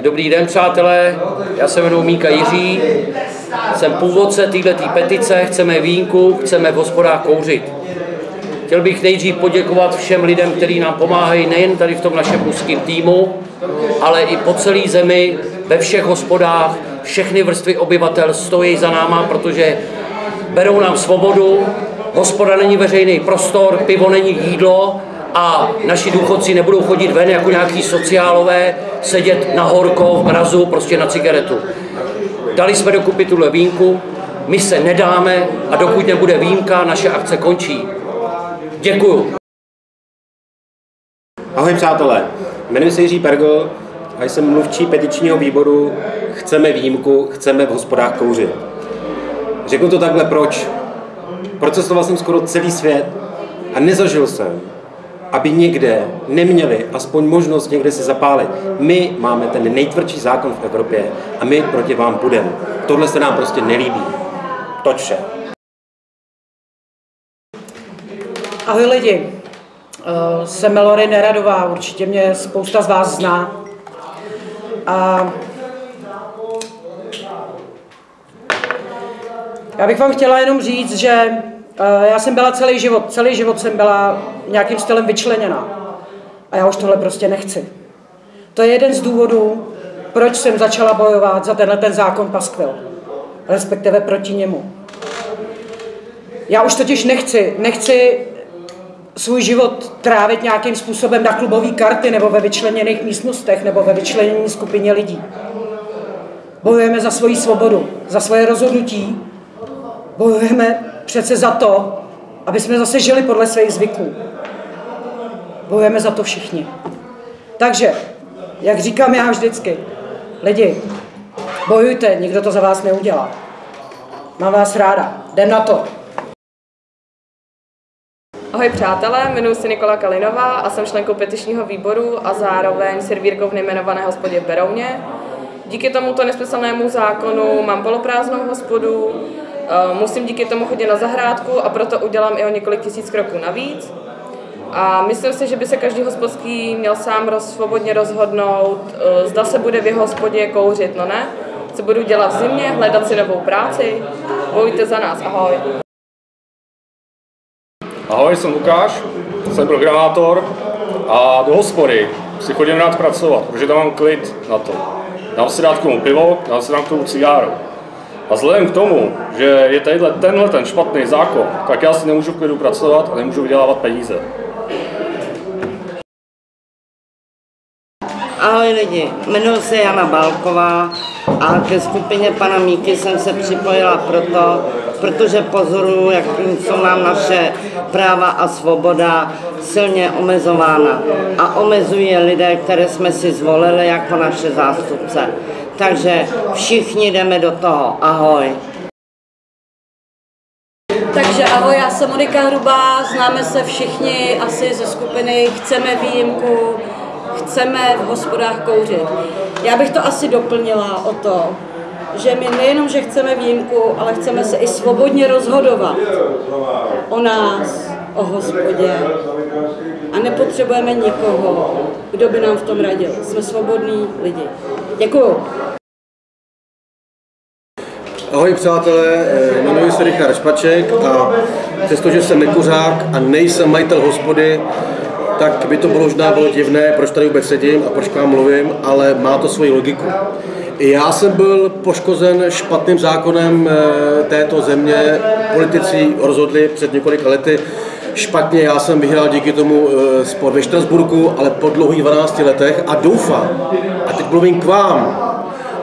Dobrý den, přátelé. Já se jmenuji Míka Jiří. Jsem původce této petice. Chceme výjimku, chceme v hospodách kouřit. Chtěl bych nejdřív poděkovat všem lidem, kteří nám pomáhají nejen tady v tom našem úzkém týmu, ale i po celé zemi, ve všech hospodách, všechny vrstvy obyvatel stojí za náma, protože berou nám svobodu, hospoda není veřejný prostor, pivo není jídlo a naši důchodci nebudou chodit ven jako nějaký sociálové, sedět na horko, v mrazu, prostě na cigaretu. Dali jsme dokupy tuhle výjimku, my se nedáme a dokud nebude výjimka, naše akce končí. Děkuju. Ahoj přátelé, jmenuji se Jiří Pergl a jsem mluvčí petičního výboru Chceme výjimku, chceme v hospodách kouřit. Řeknu to takhle proč. Procestoval jsem skoro celý svět a nezažil jsem, aby někde neměli aspoň možnost někde si zapálit. My máme ten nejtvrdší zákon v Evropě a my proti vám budeme. Tohle se nám prostě nelíbí. Toť vše. Ahoj lidi, uh, jsem Melory Neradová, určitě mě spousta z vás zná. A já bych vám chtěla jenom říct, že já jsem byla celý život, celý život jsem byla nějakým stylem vyčleněna. A já už tohle prostě nechci. To je jeden z důvodů, proč jsem začala bojovat za tenhle ten zákon paskvil, respektive proti němu. Já už totiž nechci, nechci svůj život trávit nějakým způsobem na klubové karty nebo ve vyčleněných místnostech nebo ve vyčlenění skupině lidí. Bojujeme za svoji svobodu, za svoje rozhodnutí. Bojujeme přece za to, aby jsme zase žili podle svých zvyků. Bojujeme za to všichni. Takže, jak říkám já vždycky, lidi, bojujte, nikdo to za vás neudělá. Mám vás ráda. Jdem na to. Ahoj přátelé, jmenuji se Nikola Kalinová a jsem členkou petičního výboru a zároveň servírkou v nejmenované hospodě Berouně. Díky tomuto nesmyslnému zákonu mám poloprázdnou hospodu, eh, musím díky tomu chodit na zahrádku a proto udělám i o několik tisíc kroků navíc. A myslím si, že by se každý hospodský měl sám roz, svobodně rozhodnout, eh, zda se bude v jeho hospodě kouřit, no ne? Co budu dělat v zimě, hledat si novou práci? Bojujte za nás, ahoj. Ahoj, jsem Lukáš, jsem programátor a do hospody si chodím rád pracovat, protože tam mám klid na to. Dám si dát k tomu pivo, dám si dám k tomu cigáru. A vzhledem k tomu, že je tadyhle tenhle ten špatný zákon, tak já si nemůžu v klidu pracovat a nemůžu vydělávat peníze. Ahoj lidi, jmenuji se Jana Balková a ke skupině pana Míky jsem se připojila proto, protože pozoruju, jak jsou nám naše práva a svoboda silně omezována. A omezují je lidé, které jsme si zvolili jako naše zástupce. Takže všichni jdeme do toho. Ahoj. Takže ahoj, já jsem Monika Hrubá, známe se všichni asi ze skupiny Chceme výjimku, chceme v hospodách kouřit. Já bych to asi doplnila o to, že my nejenom, že chceme výjimku, ale chceme se i svobodně rozhodovat o nás, o hospodě. A nepotřebujeme nikoho, kdo by nám v tom radil. Jsme svobodní lidi. Děkuju. Ahoj přátelé, eh, jmenuji se Richard Špaček a přestože jsem nekuřák a nejsem majitel hospody, tak by to bylo možná bylo divné, proč tady vůbec sedím a proč k vám mluvím, ale má to svoji logiku. Já jsem byl poškozen špatným zákonem eh, této země. Politici rozhodli před několika lety špatně. Já jsem vyhrál díky tomu eh, sport ve Štrasburku, ale po dlouhých 12 letech a doufám, a teď mluvím k vám,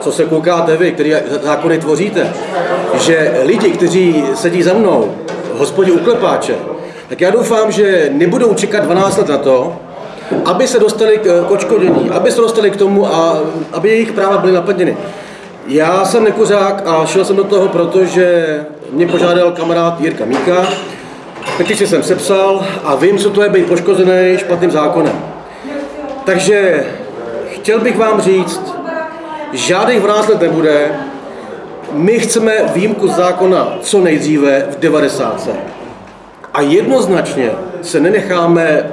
co se koukáte vy, který zákony tvoříte, že lidi, kteří sedí za mnou hospodě u klepáče, tak já doufám, že nebudou čekat 12 let na to, aby se dostali k kočkodění, aby se dostali k tomu a aby jejich práva byly naplněny. Já jsem nekuřák a šel jsem do toho, protože mě požádal kamarád Jirka Míka, petici jsem sepsal a vím, co to je být poškozený špatným zákonem. Takže chtěl bych vám říct, žádných 12 let nebude, my chceme výjimku zákona co nejdříve v 90. A jednoznačně se nenecháme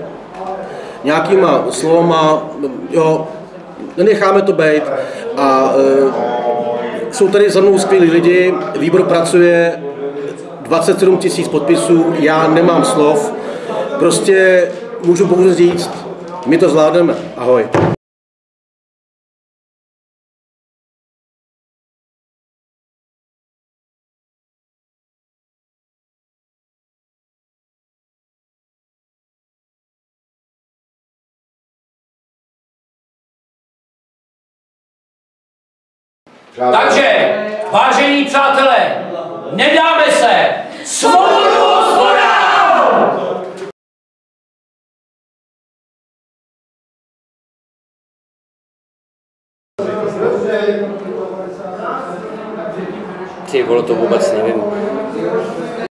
nějakýma slovama, jo, nenecháme to být a e, jsou tady za mnou skvělí lidi, výbor pracuje 27 tisíc podpisů, já nemám slov, prostě můžu pouze říct, my to zvládneme. Ahoj. Takže, vážení přátelé, nedáme se! Svobodu hospodám! Ty vole, to vůbec nevím.